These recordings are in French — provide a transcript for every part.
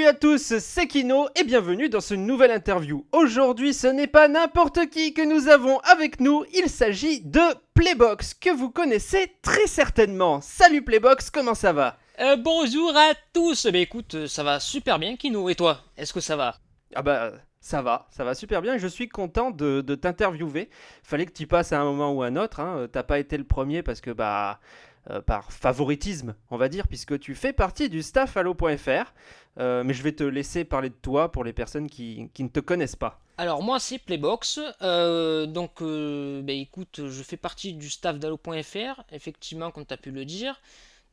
Salut à tous, c'est Kino et bienvenue dans ce nouvelle interview. Aujourd'hui, ce n'est pas n'importe qui que nous avons avec nous, il s'agit de Playbox, que vous connaissez très certainement. Salut Playbox, comment ça va? Euh, bonjour à tous. Bah écoute, euh, ça va super bien, Kino. Et toi, est-ce que ça va? Ah bah ça va, ça va super bien je suis content de, de t'interviewer. Fallait que tu passes à un moment ou à un autre, hein. t'as pas été le premier parce que bah... euh, par favoritisme, on va dire, puisque tu fais partie du staff Allo.fr. Euh, mais je vais te laisser parler de toi pour les personnes qui, qui ne te connaissent pas. Alors moi c'est Playbox. Euh, donc bah écoute, je fais partie du staff d'Allo.fr, effectivement comme tu as pu le dire.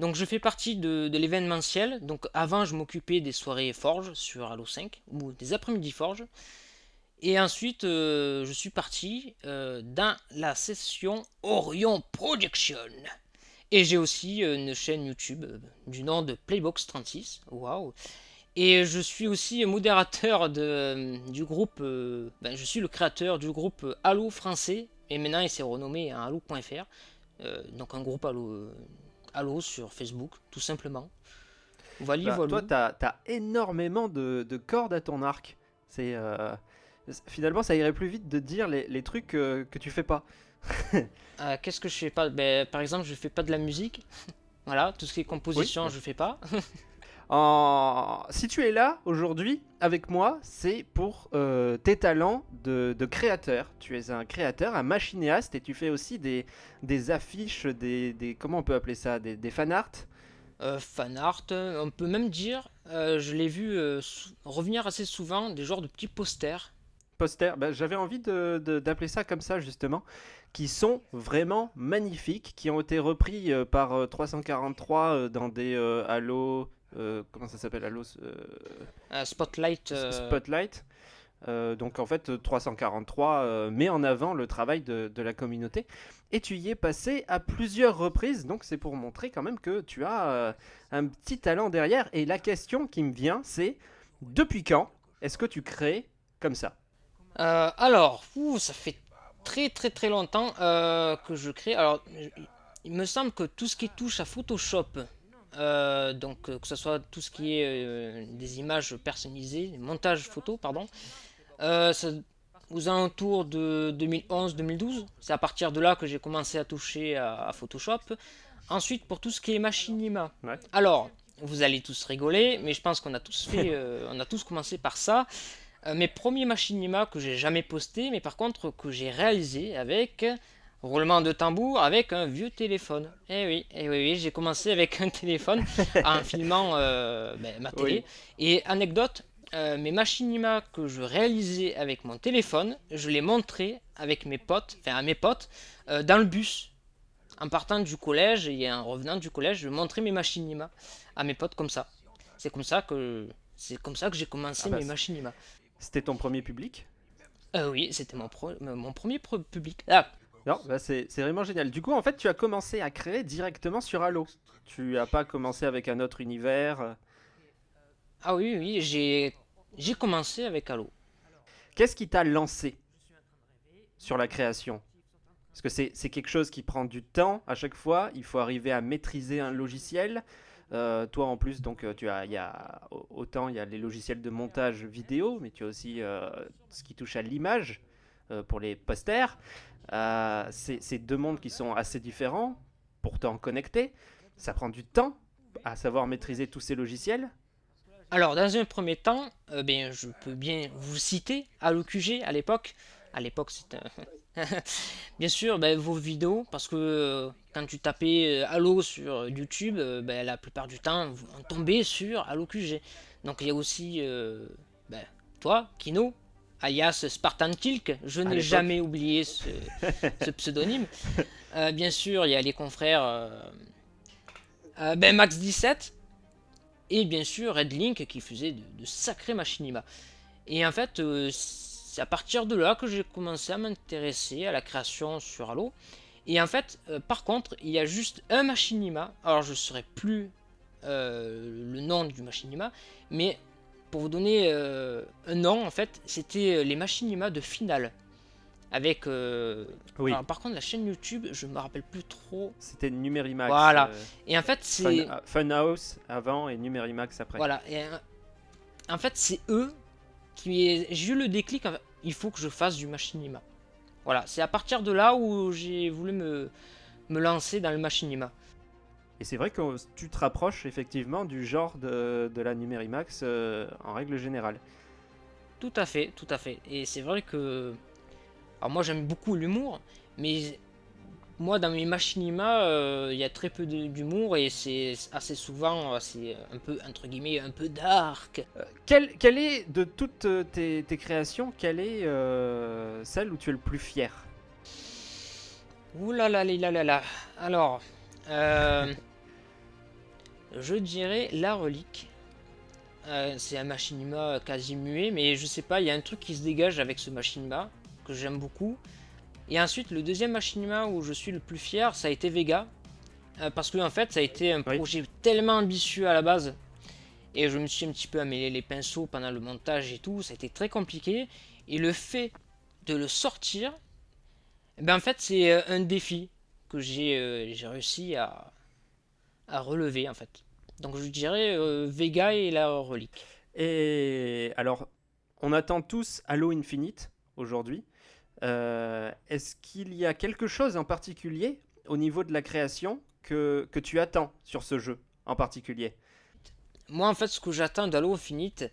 Donc je fais partie de, l'événementiel. Donc avant je m'occupais des soirées Forge sur Halo 5 ou des après-midi Forge. Et ensuite je suis parti dans la session Orion Production. Et j'ai aussi euh, une chaîne YouTube euh, du nom de Playbox36. Waouh! Et je suis aussi modérateur de, euh, du groupe. ben, je suis le créateur du groupe Halo français. Et maintenant il s'est renommé en Halo.fr. Euh, donc un groupe Halo, Halo sur Facebook, tout simplement. Voilà, Bah, voilà. Toi, t'as as énormément de, de cordes à ton arc. C'est euh, finalement, ça irait plus vite de dire les, les trucs euh, que tu fais pas. Euh, Qu'est-ce que je fais pas? Ben, Par exemple, je fais pas de la musique. voilà, tout ce qui est composition, Oui. je fais pas. En... Si tu es là aujourd'hui avec moi, c'est pour euh, tes talents de, de créateur. Tu es un créateur, un machinéaste, et tu fais aussi des, des affiches, des, des- comment on peut appeler ça, des, des fan art? Euh, fan art, on peut même dire, euh, je l'ai vu revenir assez souvent, des genres de petits posters. posters, bah, j'avais envie de- de- d'appeler ça comme ça justement, qui sont vraiment magnifiques, qui ont été repris euh, par euh, 343 euh, dans des euh, Halo, euh, comment ça s'appelle Halo euh, spotlight. euh, Spotlight. Euh, donc en fait euh, 343 euh, met en avant le travail de, de la communauté et tu y es passé à plusieurs reprises donc c'est pour montrer quand même que tu as euh, un petit talent derrière et la question qui me vient c'est depuis quand est-ce que tu crées comme ça? Euh, alors, ouh, ça fait très très très longtemps euh, que je crée. Alors, il me semble que tout ce qui touche à Photoshop, euh, donc euh, que ce soit tout ce qui est euh, des images personnalisées, montage photo, pardon, ça- aux alentours de 2011-2012, c'est à partir de là que j'ai commencé à toucher à, à Photoshop. Ensuite, pour tout ce qui est machinima. Ouais. Alors, vous allez tous rigoler, mais je pense qu'on a tous fait, on a tous commencé par ça. Euh, mes premiers machinima que j'ai jamais posté, mais par contre que j'ai réalisé avec roulement de tambour avec un vieux téléphone. Eh oui, eh oui, oui, j'ai commencé avec un téléphone en filmant euh, ben, ma télé. Et anecdote, euh, mes machinima que je réalisais avec mon téléphone, je les montrais avec mes potes, enfin à mes potes, euh, dans le bus. En partant du collège et en revenant du collège, je montrais mes machinima à mes potes comme ça. C'est comme ça que c'est comme ça que j'ai commencé Ah bah, mes machinima. C'était ton premier public Euh, oui, c'était mon, euh, mon premier public. Ah, Non, bah c'est vraiment génial. Du coup, en fait, tu as commencé à créer directement sur Halo. Tu as pas commencé avec un autre univers. euh. ah oui, oui, j'ai commencé avec Halo. Qu'est-ce qui t'a lancé sur la création? Parce que c'est c'est quelque chose qui prend du temps à chaque fois. Il faut arriver à maîtriser un logiciel. Euh, toi, en plus, donc, euh, tu as, y a au- autant il y a les logiciels de montage vidéo, mais tu as aussi euh, ce qui touche à l'image pour les posters. C'est c'est deux mondes qui sont assez différents, pourtant connectés. Ça prend du temps à savoir maîtriser tous ces logiciels. Alors, dans un premier temps, ben, je peux bien vous citer Halo QG à l'époque. À l'époque, un- bien sûr ben, vos vidéos, parce que euh, quand tu tapais euh, Halo sur YouTube, euh, ben, la plupart du temps, vous- on tombait sur Halo QG. Donc, il y a aussi euh, ben, toi, Kino, alias Spartan Tilk. Je n'ai jamais oublié ce, ce pseudonyme. Euh, bien sûr, il y a les confrères euh, euh, ben, Max 17 et bien sûr Red Link qui faisait de, de sacrés machinima. Et en fait, euh, c'est à partir de là que j'ai commencé à m'intéresser à la création sur Halo. Et en fait, euh, par contre, il y a juste un machinima. Alors, je ne saurais plus euh, le nom du machinima, mais pour vous donner euh, un nom, en fait, c'était les machinima de finale. Avec. Oui, alors, par contre, la chaîne YouTube, je me rappelle plus trop. c'était Numérimax. Voilà. Et en fait, c'est. Fun- Funhouse avant et Numérimax après. Voilà. Et, en fait, c'est eux qui. J'ai eu le déclic, il faut que je fasse du machinima. Voilà, c'est à partir de là où j'ai voulu me, me lancer dans le machinima. Et c'est vrai que tu te rapproches effectivement du genre de, de la Numérimax euh, en règle générale. Tout à fait, tout à fait. Et c'est vrai que... Alors moi j'aime beaucoup l'humour, mais moi dans mes machinima, euh, il y a très peu d'humour et c'est assez souvent, euh, c'est un peu, entre guillemets, un peu dark. quelle, quelle, est, de toutes tes, tes créations, quelle est celle où tu es le plus fier? Ouh là là là là là Alors, euh, je dirais la relique. Euh, c'est un machinima quasi muet, mais je sais pas, il y a un truc qui se dégage avec ce machinima que j'aime beaucoup. Et ensuite, le deuxième machinima où je suis le plus fier, ça a été Vega. Euh, parce que en fait, ça a été un projet tellement ambitieux à la base. Et je me suis un petit peu amélioré les pinceaux pendant le montage et tout. Ça a été très compliqué. Et le fait de le sortir, ben en fait, c'est un défi que j'ai réussi à, à relever en fait. Donc je dirais euh, Vega et la relique. Et alors, on attend tous Halo Infinite aujourd'hui. Euh, est-ce qu'il y a quelque chose en particulier au niveau de la création que, que tu attends sur ce jeu en particulier? Moi, en fait, ce que j'attends d'Halo Infinite,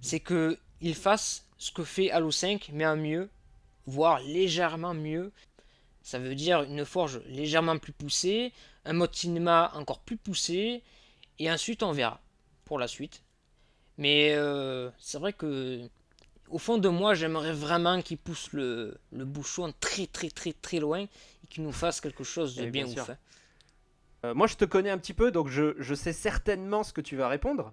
c'est qu'il fasse ce que fait Halo 5, mais en mieux, voire légèrement mieux. Ça veut dire une forge légèrement plus poussée, un mode cinéma encore plus poussé, et ensuite on verra pour la suite. Mais euh, c'est vrai que au fond de moi, j'aimerais vraiment qu'il pousse le, le, bouchon très très très très loin et qu'il nous fasse quelque chose de bien, ouf. Hein. Euh, moi, je te connais un petit peu, donc je, je sais certainement ce que tu vas répondre.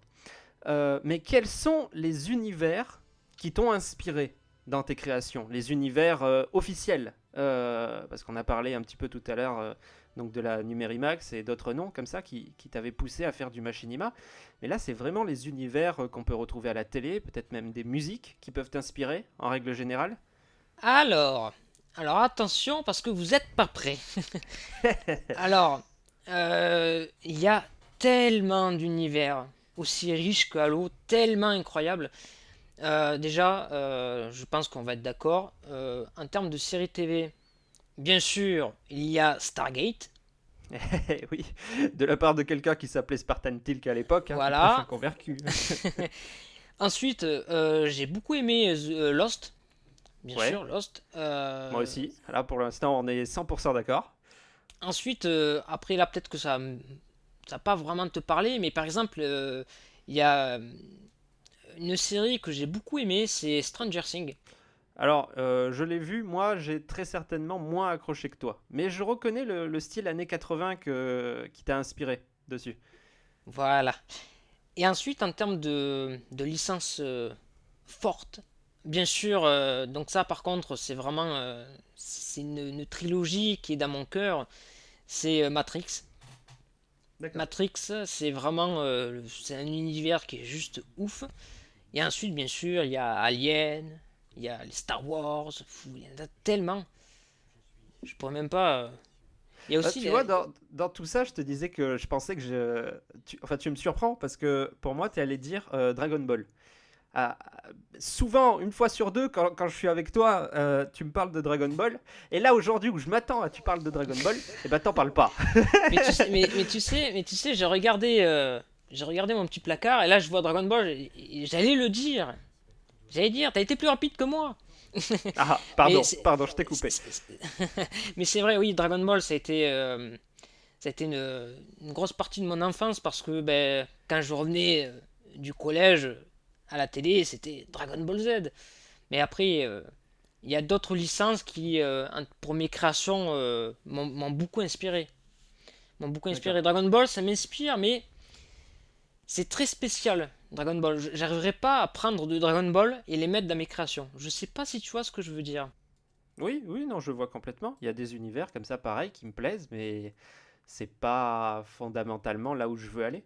Euh, mais quels sont les univers qui t'ont inspiré dans tes créations? Les univers officiels Parce qu'on a parlé un petit peu tout à l'heure donc de la Numérimax et d'autres noms comme ça qui, qui t'avaient poussé à faire du machinima. Mais là, c'est vraiment les univers euh, qu'on peut retrouver à la télé, peut-être même des musiques qui peuvent t'inspirer en règle générale. Alors, alors attention parce que vous n'êtes pas prêts. alors, euh, il y a tellement d'univers aussi riches que Halo, tellement incroyables. Euh, déjà, je pense qu'on va être d'accord. en termes de série TV, Bien sûr, il y a Stargate. oui, de la part de quelqu'un qui s'appelait Spartan Tilk à l'époque. Hein, voilà. convaincu. Ensuite, euh, j'ai beaucoup aimé euh, Lost. Bien sûr, Lost. Euh, Moi aussi. Là, pour l'instant, on est 100% d'accord. Ensuite, après, là, peut-être que ça ça pas vraiment te parler, mais par exemple, il y a une série que j'ai beaucoup aimé, c'est Stranger Things. Alors, euh, je l'ai vu, moi, j'ai très certainement moins accroché que toi. Mais je reconnais le, style années 80 que, qui t'a inspiré dessus. Voilà. Et ensuite, en termes de, de licence euh, forte, bien sûr, euh, donc ça, par contre, c'est vraiment c'est une, trilogie qui est dans mon cœur. C'est Matrix. Matrix, c'est vraiment c'est un univers qui est juste ouf. Et ensuite, bien sûr, il y a Alien, il y a les Star Wars, il y en a tellement. Je pourrais même pas. Euh. Il y a ah, aussi. tu vois, dans, dans, tout ça, je te disais que je pensais que je. Tu... Enfin, tu me surprends parce que pour moi, tu allé dire euh, Dragon Ball. Ah, souvent, une fois sur deux, quand, quand je suis avec toi, euh, tu me parles de Dragon Ball. Et là, aujourd'hui, où je m'attends à tu parles de Dragon Ball, et eh ben t'en parles pas. mais, tu sais, mais, tu sais, mais tu sais, j'ai regardé, j'ai regardé mon petit placard et là, je vois Dragon Ball. J'allais le dire. J'allais dire, t'as été plus rapide que moi. ah, pardon, pardon, je t'ai coupé. Mais c'est vrai, oui, Dragon Ball, ça a été, euh, ça a été une, grosse partie de mon enfance parce que ben, quand je revenais euh, du collège à la télé, c'était Dragon Ball Z. Mais après, euh, il y a d'autres licences qui, pour mes créations, m'ont beaucoup inspiré. M'ont beaucoup inspiré. Dragon Ball, ça m'inspire, mais c'est très spécial. Dragon Ball. J'arriverai pas à prendre de Dragon Ball et les mettre dans mes créations. Je sais pas si tu vois ce que je veux dire. Oui, oui, non, je vois complètement. Il y a des univers comme ça, pareil, qui me plaisent, mais c'est pas fondamentalement là où je veux aller.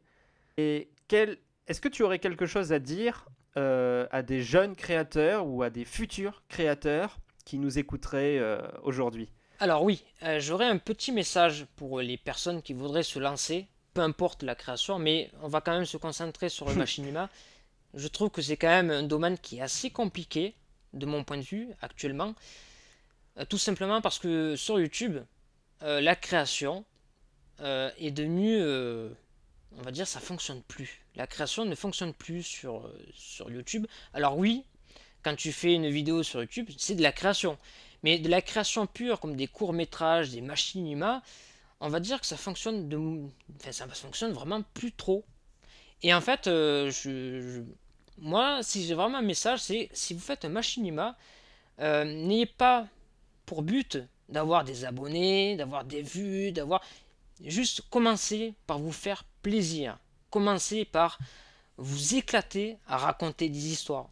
Et quel... est-ce que tu aurais quelque chose à dire euh, à des jeunes créateurs ou à des futurs créateurs qui nous écouteraient euh, aujourd'hui? Alors oui, euh, j'aurais un petit message pour les personnes qui voudraient se lancer peu importe la création, mais on va quand même se concentrer sur le machinima. Je trouve que c'est quand même un domaine qui est assez compliqué, de mon point de vue, actuellement. Euh, tout simplement parce que sur YouTube, euh, la création euh, est devenue, on va dire, ça fonctionne plus. La création ne fonctionne plus sur, sur YouTube. Alors oui, quand tu fais une vidéo sur YouTube, c'est de la création. Mais de la création pure, comme des courts-métrages, des machinimas, on va dire que ça fonctionne de... Ça fonctionne vraiment plus trop. Et en fait, je, moi, si j'ai vraiment un message, c'est si vous faites un machinima, n'ayez pas pour but d'avoir des abonnés, d'avoir des vues, d'avoir... Juste commencer par vous faire plaisir. Commencez par vous éclater à raconter des histoires.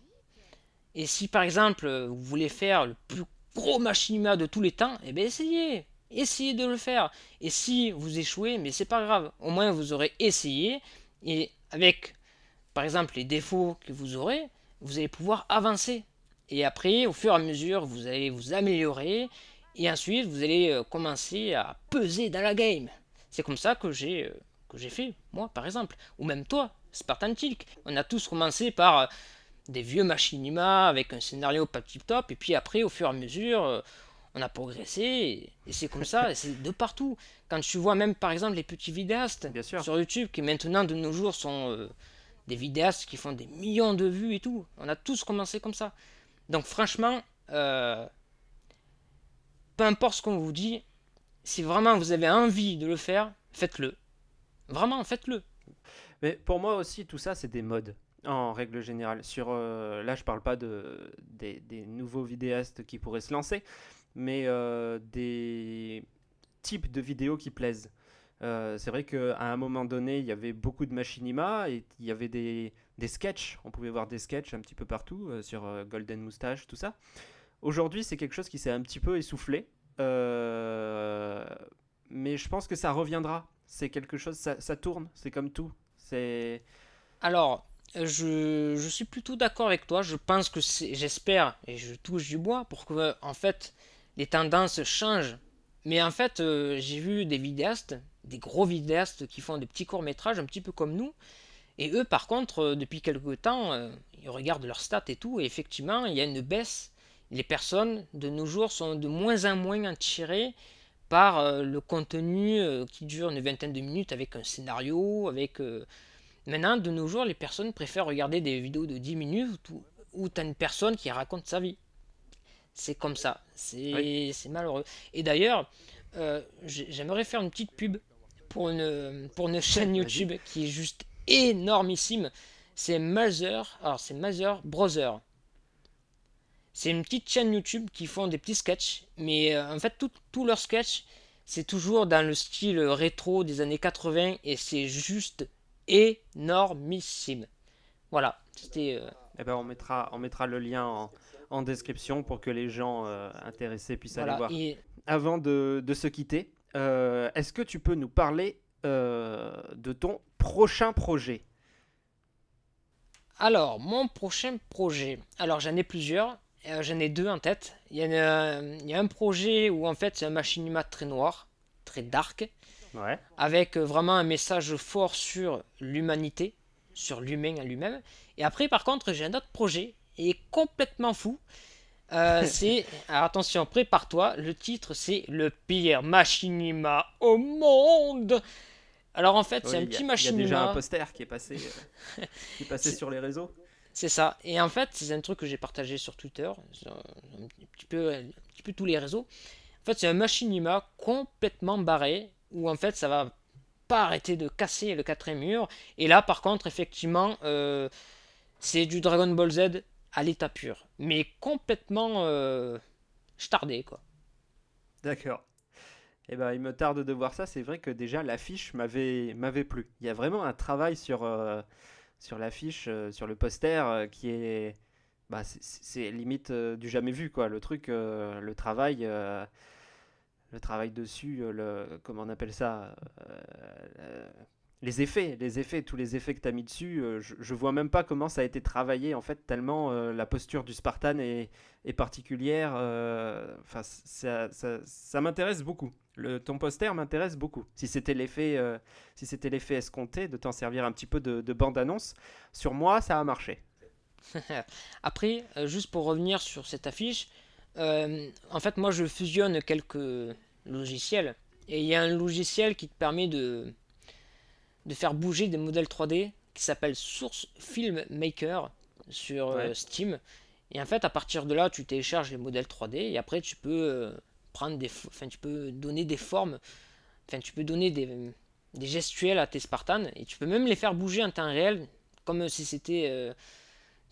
Et si par exemple vous voulez faire le plus gros machinima de tous les temps, eh bien essayez. Essayez de le faire. Et si vous échouez, mais c'est pas grave. Au moins vous aurez essayé. Et avec par exemple les défauts que vous aurez, vous allez pouvoir avancer. Et après, au fur et à mesure, vous allez vous améliorer. Et ensuite, vous allez euh, commencer à peser dans la game. C'est comme ça que j'ai euh, que j'ai fait, moi, par exemple. Ou même toi, Spartan Tilk. On a tous commencé par euh, des vieux machinima avec un scénario pas tip top. Et puis après, au fur et à mesure, on a progressé. Et, c'est comme ça, et c'est de partout. Quand tu vois même, par exemple, les petits vidéastes sur YouTube qui maintenant, de nos jours, sont des vidéastes qui font des millions de vues et tout. On a tous commencé comme ça. Donc franchement, euh, peu importe ce qu'on vous dit, si vraiment vous avez envie de le faire, faites-le. Vraiment, faites-le. Mais pour moi aussi, tout ça, c'est des modes, en règle générale. Sur, euh, là, je parle pas de, des, nouveaux vidéastes qui pourraient se lancer, mais euh, des types de vidéos qui plaisent. c'est vrai qu'à un moment donné, il y avait beaucoup de machinima et il y avait des, des sketchs. On pouvait voir des sketchs un petit peu partout euh, sur euh, Golden Moustache, tout ça. Aujourd'hui, c'est quelque chose qui s'est un petit peu essoufflé. Euh, mais je pense que ça reviendra. C'est quelque chose, ça, tourne, c'est comme tout. C'est. Alors, je, je, suis plutôt d'accord avec toi. Je pense que c'est, j'espère, et je touche du bois pour que, en fait, les tendances changent. Mais en fait, j'ai vu des vidéastes, des gros vidéastes qui font des petits courts métrages, un petit peu comme nous, et eux, par contre, euh, depuis quelque temps, euh, ils regardent leurs stats et tout, et effectivement, il y a une baisse. Les personnes de nos jours sont de moins en moins attirées par euh, le contenu qui dure une vingtaine de minutes avec un scénario, avec... Maintenant, de nos jours, les personnes préfèrent regarder des vidéos de 10 minutes où, tu as une personne qui raconte sa vie. C'est comme ça. C'est malheureux. Et d'ailleurs, j'aimerais faire une petite pub pour une, pour une chaîne YouTube qui est juste énormissime. C'est Mother, alors c'est Mother Brother. C'est une petite chaîne YouTube qui font des petits sketchs, mais euh, en fait tous leurs sketchs, c'est toujours dans le style rétro des années 80 et c'est juste énormissime. Voilà, c'était... Euh, eh ben on mettra, on mettra le lien en, description pour que les gens euh, intéressés puissent aller voir. Avant de, de, se quitter, est-ce que tu peux nous parler de ton prochain projet? Alors, mon prochain projet. Alors, j'en ai plusieurs. Euh, j'en ai deux en tête. Il y, a, il y a un projet où, en fait, c'est un machinima très noir, très dark. Ouais. Avec euh, vraiment un message fort sur l'humanité, sur l'humain à lui-même. Et après, par contre, j'ai un autre projet, et complètement fou. Euh, c'est, attention, prépare-toi, le titre c'est Le pire machinima au monde. Alors en fait, c'est un petit machinima. Il y a déjà un poster qui est passé, euh, qui est passé sur les réseaux. C'est ça. Et en fait, c'est un truc que j'ai partagé sur Twitter, un petit peu, un petit peu tous les réseaux. En fait, c'est un machinima complètement barré où en fait, ça va pas arrêter de casser le quatrième mur. Et là, par contre, effectivement, euh, c'est du Dragon Ball Z à l'état pur, mais complètement euh, stardé quoi. D'accord. Eh ben, il me tarde de voir ça. C'est vrai que déjà l'affiche m'avait m'avait plu. Il y a vraiment un travail sur euh, sur l'affiche, euh, sur le poster euh, qui est bah, c'est limite du jamais vu quoi. Le truc, le travail, le travail dessus, le comment on appelle ça, les effets, les effets, tous les effets que tu as mis dessus, je, je, vois même pas comment ça a été travaillé en fait tellement la posture du Spartan est, particulière. Enfin, ça, ça, m'intéresse beaucoup. Le, ton poster m'intéresse beaucoup. Si c'était l'effet, euh, si c'était l'effet escompté de t'en servir un petit peu de, bande-annonce, sur moi, ça a marché. Après, euh, juste pour revenir sur cette affiche, euh, en fait, moi, je fusionne quelques logiciels. Et il y a un logiciel qui te permet de, de faire bouger des modèles 3D qui s'appelle Source Film Maker sur Steam. Et en fait, à partir de là, tu télécharges les modèles 3D et après, tu peux prendre des, enfin, tu peux donner des formes, enfin, tu peux donner des, des gestuels à tes Spartans et tu peux même les faire bouger en temps réel, comme si c'était, euh,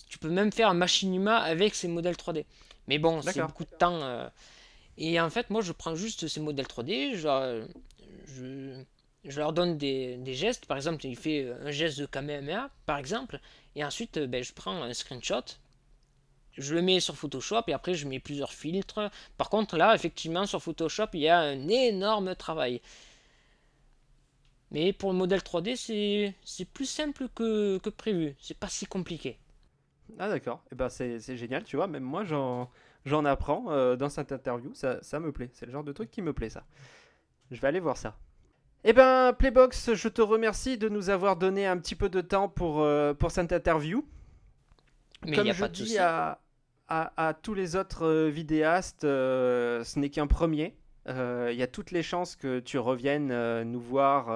tu peux même faire un machinima avec ces modèles 3D. Mais bon, c'est beaucoup de temps. Euh, et en fait, moi, je prends juste ces modèles 3D, je, je, je leur donne des, des, gestes. Par exemple, il fait un geste de Kamehameha, par exemple. Et ensuite, ben, je prends un screenshot je le mets sur Photoshop et après je mets plusieurs filtres. Par contre là, effectivement, sur Photoshop, il y a un énorme travail. Mais pour le modèle 3D, c'est plus simple que, que prévu. C'est pas si compliqué. Ah d'accord, et eh ben c'est génial, tu vois, même moi j'en apprends euh, dans cette interview, ça, ça me plaît, c'est le genre de truc qui me plaît ça. Je vais aller voir ça. Eh ben Playbox, je te remercie de nous avoir donné un petit peu de temps pour, euh, pour cette interview. Mais Comme je dis à, à, tous les autres euh, vidéastes, euh, ce n'est qu'un premier. Euh, il y a toutes les chances que tu reviennes nous voir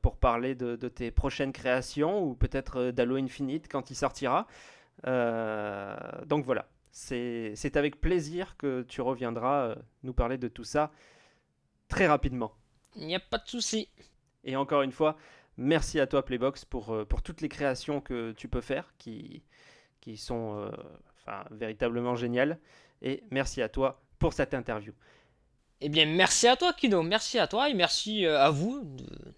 pour parler de, tes prochaines créations ou peut-être d'Halo Infinite quand il sortira. donc voilà, c'est avec plaisir que tu reviendras nous parler de tout ça très rapidement. Il n'y a pas de souci. Et encore une fois, merci à toi Playbox pour, pour toutes les créations que tu peux faire qui, qui sont euh, enfin, véritablement géniales. Et merci à toi pour cette interview. Eh bien, merci à toi, Kino. Merci à toi et merci euh, à vous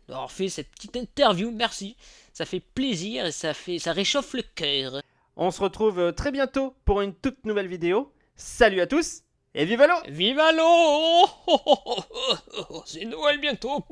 d'avoir fait cette petite interview. Merci. Ça fait plaisir et ça, fait, ça réchauffe le cœur. On se retrouve euh, très bientôt pour une toute nouvelle vidéo. Salut à tous et vive l'eau Vive l'eau C'est Noël bientôt